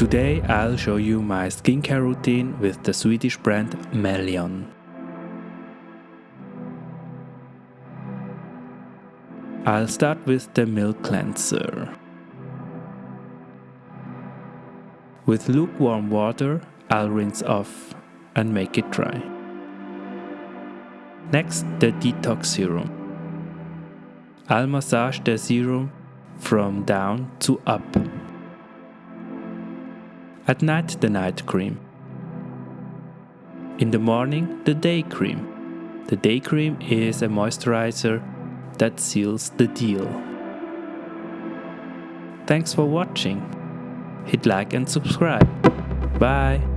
Today I'll show you my skincare routine with the Swedish brand Melion. I'll start with the milk cleanser. With lukewarm water, I'll rinse off and make it dry. Next, the detox serum. I'll massage the serum from down to up. At night, the night cream. In the morning, the day cream. The day cream is a moisturizer that seals the deal. Thanks for watching. Hit like and subscribe. Bye.